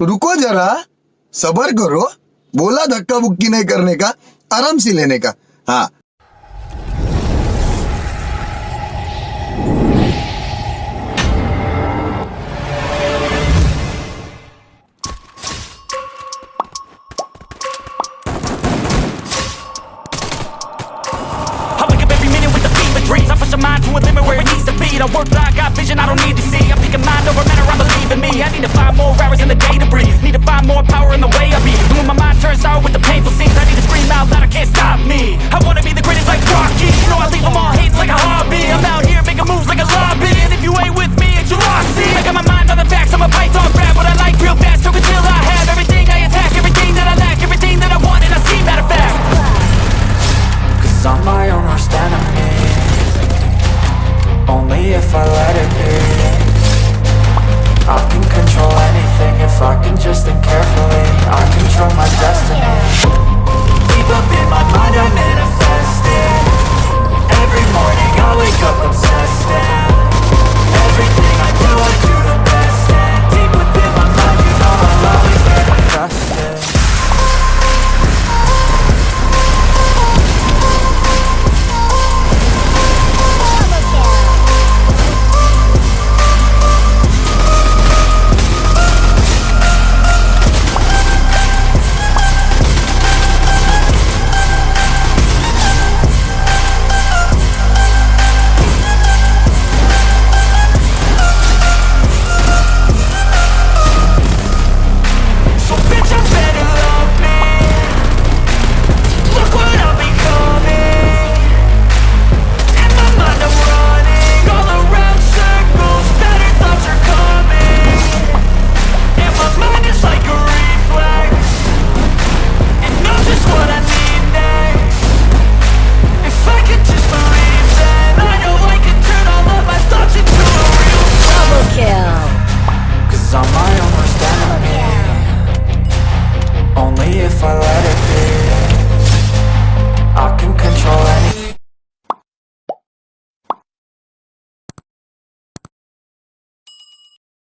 रुको जरा सबर करो बोला धक्का बुक्की नहीं करने का आराम से लेने का हाँ I fever dreams I work got vision I don't need to see I'm picking mind over matter, I believe in me I need to find more hours in the day to time, more power in the way of me. And when my mind turns sour with the painful scenes I need to scream out loud, I can't stop me. I wanna be the greatest like Rocky. You know I leave them all hating like a hobby. I'm out here making moves like a lobby. And if you ain't with me, it's your loss, see I got my mind on the facts, I'm a python grab What I like real fast, took until I have Everything I attack, everything that I lack Everything that I want and I see matter fact. Cause I'm my own worst enemy. Only if I let it be. I can control anything if I can just think on my own worst enemy Only if I let it